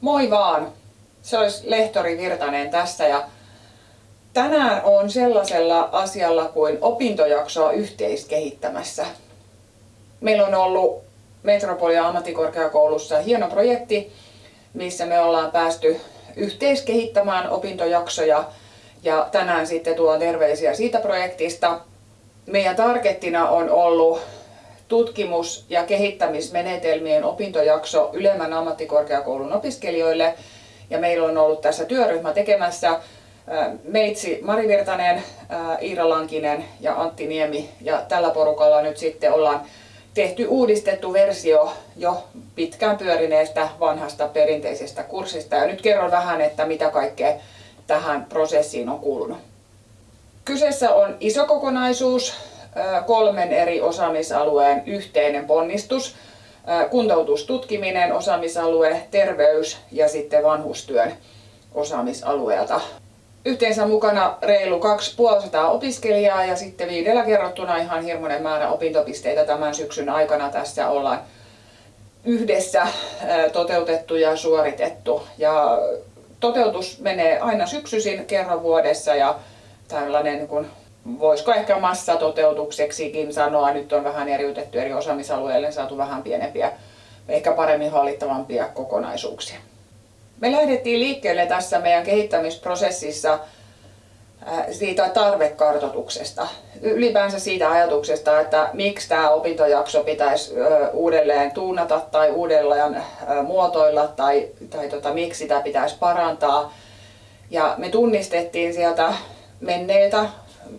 Moi vaan! Se olisi Lehtori Virtanen tässä ja tänään on sellaisella asialla kuin opintojaksoa yhteiskehittämässä. Meillä on ollut Metropolia ammattikorkeakoulussa hieno projekti, missä me ollaan päästy yhteiskehittämään opintojaksoja ja tänään sitten tuon terveisiä siitä projektista. Meidän targettina on ollut tutkimus- ja kehittämismenetelmien opintojakso ylemmän ammattikorkeakoulun opiskelijoille. Ja meillä on ollut tässä työryhmä tekemässä meitsi Mari Virtanen, Iira Lankinen ja Antti Niemi. Ja tällä porukalla nyt sitten ollaan tehty uudistettu versio jo pitkään pyörineestä vanhasta perinteisestä kurssista. Ja nyt kerron vähän, että mitä kaikkea tähän prosessiin on kuulunut. Kyseessä on iso kokonaisuus, kolmen eri osaamisalueen yhteinen ponnistus. Kuntoutustutkiminen, osaamisalue, terveys ja sitten vanhustyön osaamisalueelta. Yhteensä mukana reilu 2500 opiskelijaa ja sitten viidellä kerrottuna ihan hirmuinen määrä opintopisteitä tämän syksyn aikana tässä ollaan yhdessä toteutettu ja suoritettu. Ja toteutus menee aina syksyisin kerran vuodessa ja tällainen niin voisiko ehkä massatoteutukseksikin sanoa, nyt on vähän eriytetty eri osaamisalueille, saatu vähän pienempiä, ehkä paremmin hallittavampia kokonaisuuksia. Me lähdettiin liikkeelle tässä meidän kehittämisprosessissa siitä tarvekartoituksesta, ylipäänsä siitä ajatuksesta, että miksi tämä opintojakso pitäisi uudelleen tuunata tai uudelleen muotoilla tai, tai tota, miksi sitä pitäisi parantaa. Ja me tunnistettiin sieltä menneiltä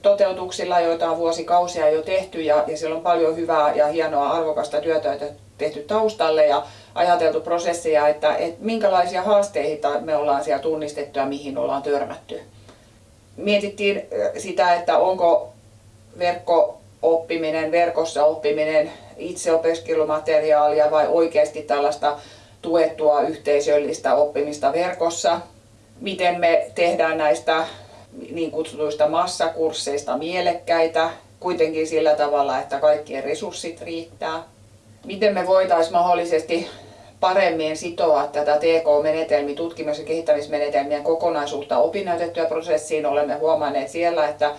toteutuksilla, joita on vuosikausia jo tehty ja, ja siellä on paljon hyvää ja hienoa arvokasta työtä tehty taustalle ja ajateltu prosesseja, että, että minkälaisia haasteita me ollaan siellä tunnistettu ja mihin ollaan törmätty. Mietittiin sitä, että onko verkko-oppiminen, verkossa oppiminen itseopiskelumateriaalia vai oikeasti tällaista tuettua yhteisöllistä oppimista verkossa. Miten me tehdään näistä niin kutsutuista massakursseista mielekkäitä, kuitenkin sillä tavalla, että kaikkien resurssit riittää. Miten me voitaisiin mahdollisesti paremmin sitoa tätä TK-menetelmi, tutkimus- ja kehittämismenetelmien kokonaisuutta opinnäytettyä prosessiin. Olemme huomanneet siellä, että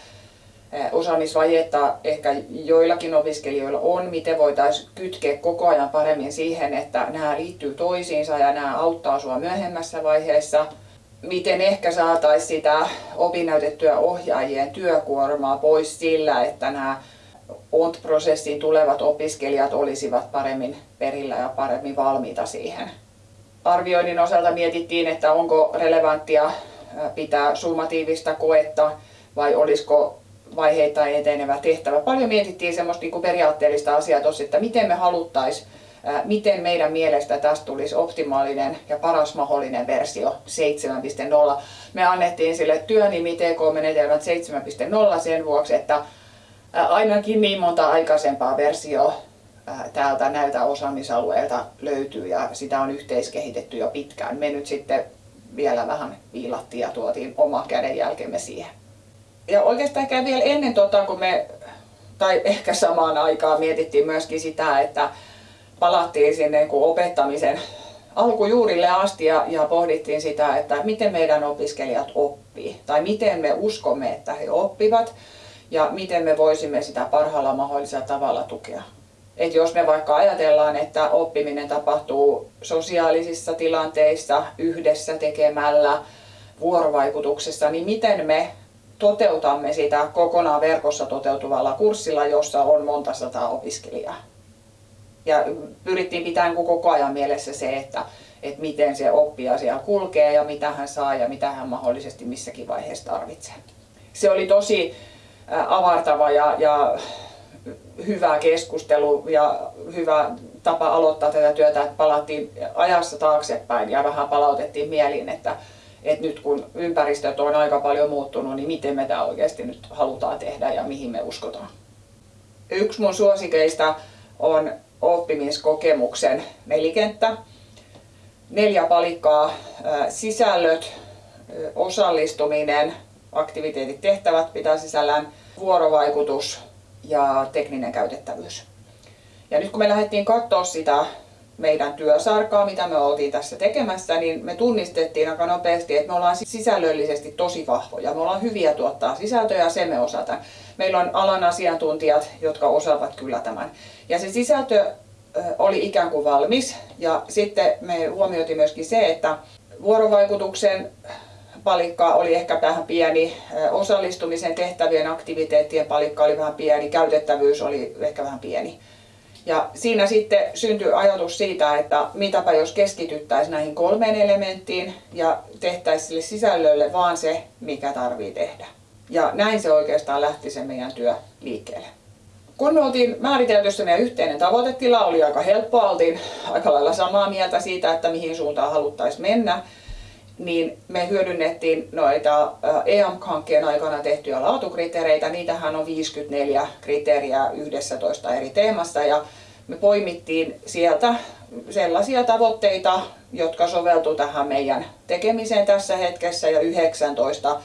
osaamisvajetta ehkä joillakin opiskelijoilla on, miten voitaisiin kytkeä koko ajan paremmin siihen, että nämä liittyy toisiinsa ja nämä auttaa sinua myöhemmässä vaiheessa – miten ehkä saataisiin sitä opinnäytettyä ohjaajien työkuormaa pois sillä, että nämä ONT-prosessiin tulevat opiskelijat olisivat paremmin perillä ja paremmin valmiita siihen. Arvioinnin osalta mietittiin, että onko relevanttia pitää summatiivista koetta vai olisiko vaiheittain etenevä tehtävä. Paljon mietittiin semmoista niin periaatteellista asiaa tossa, että miten me haluttaisiin miten meidän mielestä tästä tulisi optimaalinen ja paras mahdollinen versio 7.0. Me annettiin sille työnimi TK-menetelmät 7.0 sen vuoksi, että ainakin niin monta aikaisempaa versioa täältä näiltä osaamisalueilta löytyy ja sitä on yhteiskehitetty jo pitkään. Me nyt sitten vielä vähän viilattiin ja tuotiin oma kädenjälkemme siihen. Ja oikeastaan ehkä vielä ennen tota, kun me, tai ehkä samaan aikaan mietittiin myöskin sitä, että palattiin sinne niin opettamisen alkujuurille asti ja, ja pohdittiin sitä, että miten meidän opiskelijat oppii tai miten me uskomme, että he oppivat ja miten me voisimme sitä parhaalla mahdollisella tavalla tukea. Et jos me vaikka ajatellaan, että oppiminen tapahtuu sosiaalisissa tilanteissa, yhdessä tekemällä, vuorovaikutuksessa, niin miten me toteutamme sitä kokonaan verkossa toteutuvalla kurssilla, jossa on monta sataa opiskelijaa ja pyrittiin pitämään koko ajan mielessä se, että, että miten se oppija siellä kulkee ja mitä hän saa ja mitä hän mahdollisesti missäkin vaiheessa tarvitsee. Se oli tosi avartava ja, ja hyvä keskustelu ja hyvä tapa aloittaa tätä työtä, että palattiin ajassa taaksepäin ja vähän palautettiin mieliin, että, että nyt kun ympäristöt on aika paljon muuttunut, niin miten me tämä oikeasti nyt halutaan tehdä ja mihin me uskotaan. Yksi mun suosikeista on oppimiskokemuksen nelikenttä. Neljä palikkaa, sisällöt, osallistuminen, aktiviteetit, tehtävät pitää sisällään, vuorovaikutus ja tekninen käytettävyys. Ja nyt kun me lähdettiin katsoa sitä meidän työsarkaa, mitä me oltiin tässä tekemässä, niin me tunnistettiin aika nopeasti, että me ollaan sisällöllisesti tosi vahvoja. Me ollaan hyviä tuottaa sisältöjä ja se me osataan. Meillä on alan asiantuntijat, jotka osaavat kyllä tämän. Ja se sisältö oli ikään kuin valmis. Ja sitten me huomioitiin myöskin se, että vuorovaikutuksen palikka oli ehkä vähän pieni, osallistumisen tehtävien aktiviteettien palikka oli vähän pieni, käytettävyys oli ehkä vähän pieni. Ja siinä sitten syntyi ajatus siitä, että mitäpä jos keskityttäisiin näihin kolmeen elementtiin ja tehtäisiin sille sisällölle vaan se, mikä tarvii tehdä. Ja näin se oikeastaan lähti se meidän työ liikkeelle. Kun me oltiin määritelty se meidän yhteinen tavoitetila, oli aika helppoa, oltiin aika lailla samaa mieltä siitä, että mihin suuntaan haluttaisiin mennä niin me hyödynnettiin noita EAMK-hankkeen aikana tehtyjä laatukriteereitä. Niitähän on 54 kriteeriä 11 eri teemassa ja me poimittiin sieltä sellaisia tavoitteita, jotka soveltu tähän meidän tekemiseen tässä hetkessä ja 19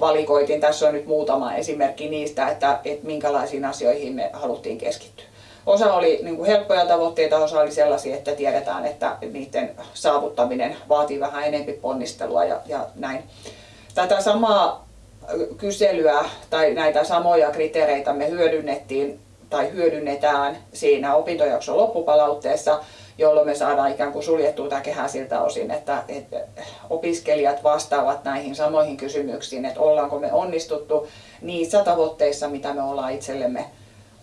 valikoitin. Tässä on nyt muutama esimerkki niistä, että, että minkälaisiin asioihin me haluttiin keskittyä. Osa oli niin kuin helppoja tavoitteita, osa oli sellaisia, että tiedetään, että niiden saavuttaminen vaatii vähän enempi ponnistelua ja, ja näin. Tätä samaa kyselyä tai näitä samoja kriteereitä me hyödynnettiin tai hyödynnetään siinä opintojakson loppupalautteessa, jolloin me saadaan ikään kuin suljettua tämä kehä siltä osin, että, että opiskelijat vastaavat näihin samoihin kysymyksiin, että ollaanko me onnistuttu niissä tavoitteissa, mitä me ollaan itsellemme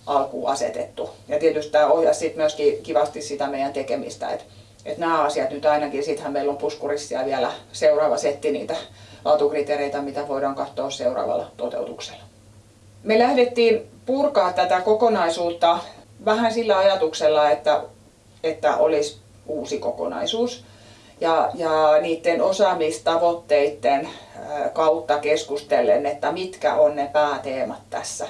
alkuun asetettu. Ja tietysti tämä ohjasi sit myöskin kivasti sitä meidän tekemistä, että, että nämä asiat nyt ainakin, sittenhän meillä on puskurissa vielä seuraava setti niitä laatukriteereitä, mitä voidaan katsoa seuraavalla toteutuksella. Me lähdettiin purkaa tätä kokonaisuutta vähän sillä ajatuksella, että, että olisi uusi kokonaisuus. Ja, ja niiden osaamistavoitteiden kautta keskustellen, että mitkä on ne pääteemat tässä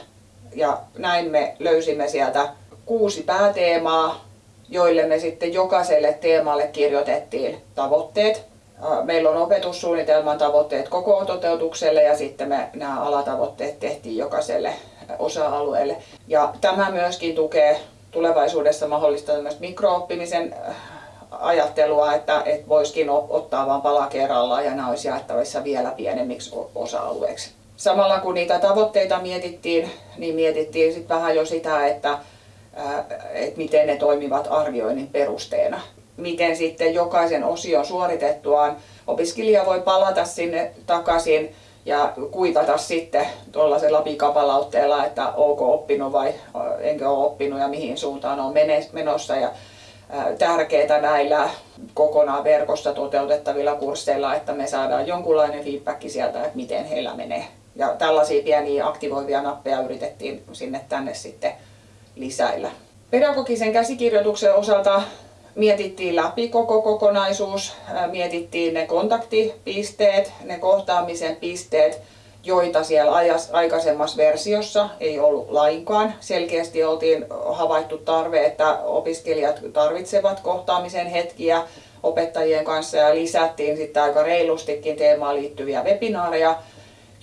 ja näin me löysimme sieltä kuusi pääteemaa, joille me sitten jokaiselle teemalle kirjoitettiin tavoitteet. Meillä on opetussuunnitelman tavoitteet koko toteutukselle ja sitten me nämä alatavoitteet tehtiin jokaiselle osa-alueelle. Ja tämä myöskin tukee tulevaisuudessa mahdollista myös mikrooppimisen ajattelua, että, että voisikin ottaa vain pala kerrallaan ja nämä olisi jaettavissa vielä pienemmiksi osa-alueiksi samalla kun niitä tavoitteita mietittiin, niin mietittiin sit vähän jo sitä, että, että miten ne toimivat arvioinnin perusteena. Miten sitten jokaisen osion suoritettuaan opiskelija voi palata sinne takaisin ja kuitata sitten tuollaisella pikapalautteella, että onko oppinut vai enkö ole oppinut ja mihin suuntaan on menossa. Ja tärkeää näillä kokonaan verkossa toteutettavilla kursseilla, että me saadaan jonkunlainen feedback sieltä, että miten heillä menee. Ja tällaisia pieniä aktivoivia nappeja yritettiin sinne tänne sitten lisäillä. Pedagogisen käsikirjoituksen osalta mietittiin läpi koko kokonaisuus, mietittiin ne kontaktipisteet, ne kohtaamisen pisteet, joita siellä aikaisemmassa versiossa ei ollut lainkaan. Selkeästi oltiin havaittu tarve, että opiskelijat tarvitsevat kohtaamisen hetkiä opettajien kanssa ja lisättiin sitten aika reilustikin teemaan liittyviä webinaareja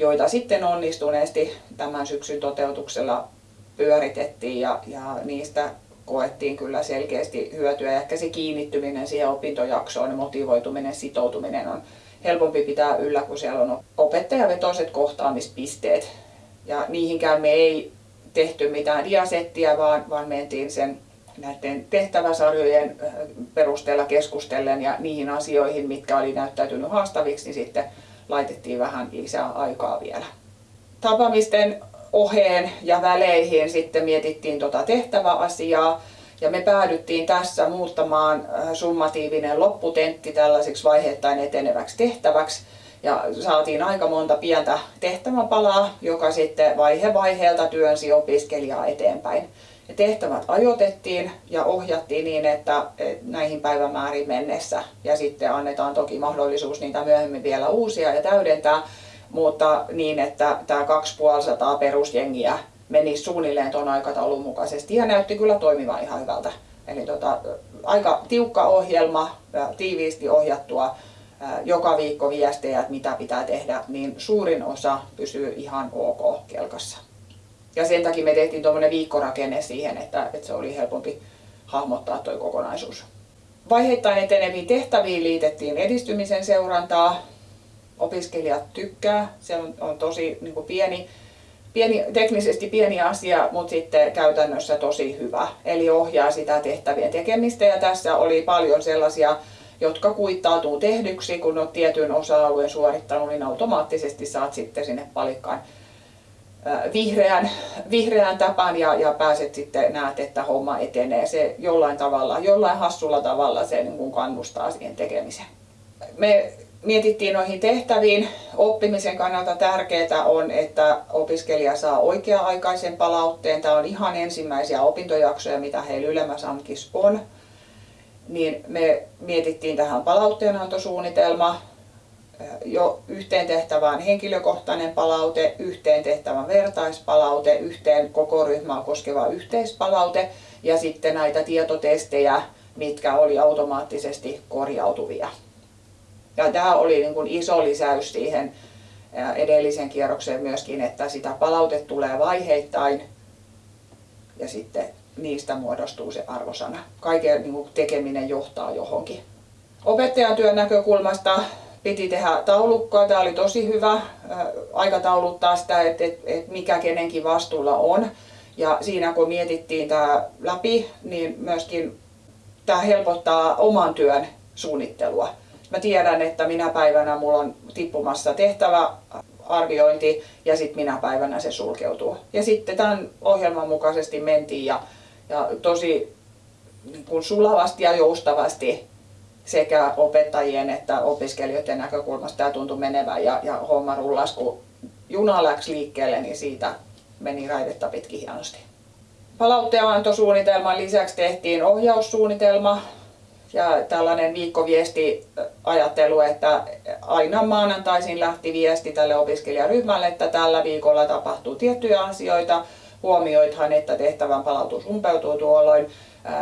joita sitten onnistuneesti tämän syksyn toteutuksella pyöritettiin ja, ja niistä koettiin kyllä selkeästi hyötyä. Ja ehkä se kiinnittyminen siihen opintojaksoon, motivoituminen, sitoutuminen on helpompi pitää yllä, kun siellä on opettajavetoiset kohtaamispisteet. Ja niihinkään me ei tehty mitään diasettia, vaan, vaan mentiin sen näiden tehtäväsarjojen perusteella keskustellen ja niihin asioihin, mitkä oli näyttäytynyt haastaviksi, niin sitten laitettiin vähän lisää aikaa vielä. Tapaamisten oheen ja väleihin sitten mietittiin tuota tehtäväasiaa ja me päädyttiin tässä muuttamaan äh, summatiivinen lopputentti tällaiseksi vaiheittain eteneväksi tehtäväksi ja saatiin aika monta pientä tehtäväpalaa, joka sitten vaihe vaiheelta työnsi opiskelijaa eteenpäin. Tehtävät ajoitettiin ja ohjattiin niin, että näihin päivämääriin mennessä ja sitten annetaan toki mahdollisuus niitä myöhemmin vielä uusia ja täydentää, mutta niin, että tämä 2500 perusjengiä meni suunnilleen tuon aikataulun mukaisesti ja näytti kyllä toimivan ihan hyvältä. Eli tota, aika tiukka ohjelma, tiiviisti ohjattua, joka viikko viestejä, että mitä pitää tehdä, niin suurin osa pysyy ihan ok kelkassa. Ja sen takia me tehtiin tuommoinen viikkorakenne siihen, että, että se oli helpompi hahmottaa tuo kokonaisuus. Vaiheittain eteneviin tehtäviin liitettiin edistymisen seurantaa. Opiskelijat tykkää, se on, on tosi niin kuin pieni, pieni, teknisesti pieni asia, mutta sitten käytännössä tosi hyvä. Eli ohjaa sitä tehtävien tekemistä ja tässä oli paljon sellaisia, jotka kuittautuu tehdyksi, kun olet tietyn osa-alueen suorittanut, niin automaattisesti saat sitten sinne palikkaan vihreän, vihreän tapan ja, ja pääset sitten näet, että homma etenee. Se jollain tavalla, jollain hassulla tavalla se niin kuin kannustaa siihen tekemiseen. Me mietittiin noihin tehtäviin. Oppimisen kannalta tärkeää on, että opiskelija saa oikea-aikaisen palautteen. Tämä on ihan ensimmäisiä opintojaksoja, mitä heillä ylemmässä on. Niin me mietittiin tähän palautteenantosuunnitelma, jo yhteen tehtävään henkilökohtainen palaute, yhteen tehtävän vertaispalaute, yhteen koko ryhmää koskeva yhteispalaute ja sitten näitä tietotestejä, mitkä oli automaattisesti korjautuvia. Ja tämä oli niin kuin iso lisäys siihen edellisen kierrokseen myöskin, että sitä palaute tulee vaiheittain ja sitten niistä muodostuu se arvosana. Kaiken niin kuin tekeminen johtaa johonkin. Opettajan työn näkökulmasta piti tehdä taulukkoa. Tämä oli tosi hyvä aikatauluttaa sitä, että, että, että mikä kenenkin vastuulla on. Ja siinä kun mietittiin tämä läpi, niin myöskin tämä helpottaa oman työn suunnittelua. Mä tiedän, että minä päivänä mulla on tippumassa tehtävä arviointi ja sitten minä päivänä se sulkeutuu. Ja sitten tämän ohjelman mukaisesti mentiin ja, ja tosi niin kuin sulavasti ja joustavasti sekä opettajien että opiskelijoiden näkökulmasta tämä tuntui menevän ja, ja homma rullasi, kun juna läksi liikkeelle, niin siitä meni raidetta pitkin hienosti. Palautteenantosuunnitelman lisäksi tehtiin ohjaussuunnitelma ja tällainen viikkoviesti-ajattelu, että aina maanantaisin lähti viesti tälle opiskelijaryhmälle, että tällä viikolla tapahtuu tiettyjä asioita. Huomioithan, että tehtävän palautus umpeutuu tuolloin,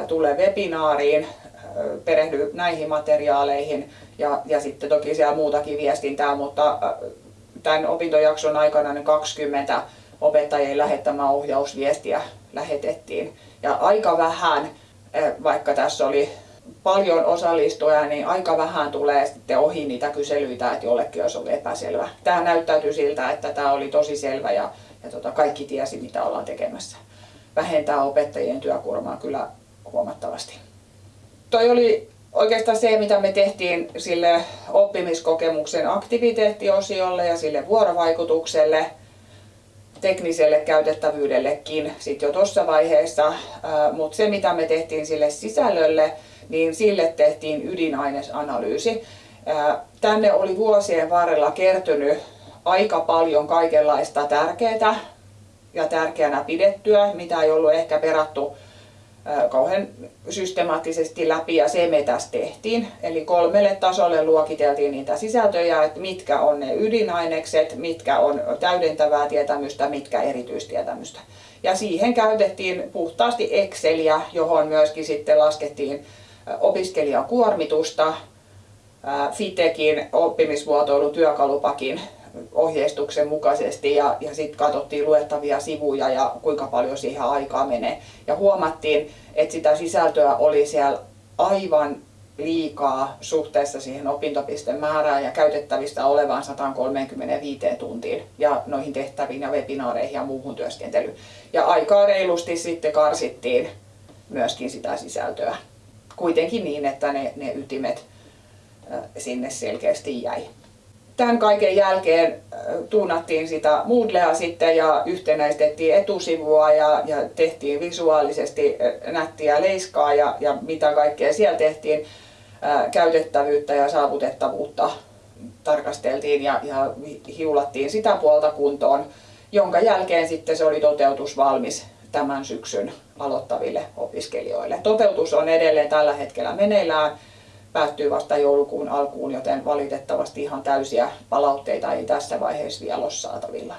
tulee webinaariin, perehdy näihin materiaaleihin ja, ja sitten toki siellä muutakin viestintää, mutta tämän opintojakson aikana niin 20 opettajien lähettämää ohjausviestiä lähetettiin. Ja aika vähän, vaikka tässä oli paljon osallistujia, niin aika vähän tulee sitten ohi niitä kyselyitä, että jollekin olisi ollut epäselvä. Tämä näyttäytyy siltä, että tämä oli tosi selvä ja, ja tota, kaikki tiesi, mitä ollaan tekemässä. Vähentää opettajien työkuormaa kyllä huomattavasti toi oli oikeastaan se, mitä me tehtiin sille oppimiskokemuksen aktiviteettiosiolle ja sille vuorovaikutukselle, tekniselle käytettävyydellekin sitten jo tuossa vaiheessa, mutta se mitä me tehtiin sille sisällölle, niin sille tehtiin ydinainesanalyysi. Tänne oli vuosien varrella kertynyt aika paljon kaikenlaista tärkeää ja tärkeänä pidettyä, mitä ei ollut ehkä perattu kauhean systemaattisesti läpi ja se me tässä tehtiin. Eli kolmelle tasolle luokiteltiin niitä sisältöjä, että mitkä on ne ydinainekset, mitkä on täydentävää tietämystä, mitkä erityistietämystä. Ja siihen käytettiin puhtaasti Exceliä, johon myöskin sitten laskettiin opiskelijakuormitusta, FITEKin oppimisvuotoilun työkalupakin ohjeistuksen mukaisesti ja, ja sitten katsottiin luettavia sivuja ja kuinka paljon siihen aikaa menee. Ja huomattiin, että sitä sisältöä oli siellä aivan liikaa suhteessa siihen opintopistemäärään ja käytettävistä olevaan 135 tuntiin ja noihin tehtäviin ja webinaareihin ja muuhun työskentelyyn. Ja aikaa reilusti sitten karsittiin myöskin sitä sisältöä. Kuitenkin niin, että ne, ne ytimet sinne selkeästi jäi tämän kaiken jälkeen tuunattiin sitä Moodlea sitten ja yhtenäistettiin etusivua ja, ja tehtiin visuaalisesti nättiä leiskaa ja, ja mitä kaikkea siellä tehtiin. Ää, käytettävyyttä ja saavutettavuutta tarkasteltiin ja, ja hiulattiin sitä puolta kuntoon, jonka jälkeen sitten se oli toteutus valmis tämän syksyn aloittaville opiskelijoille. Toteutus on edelleen tällä hetkellä meneillään päättyy vasta joulukuun alkuun, joten valitettavasti ihan täysiä palautteita ei tässä vaiheessa vielä ole saatavilla.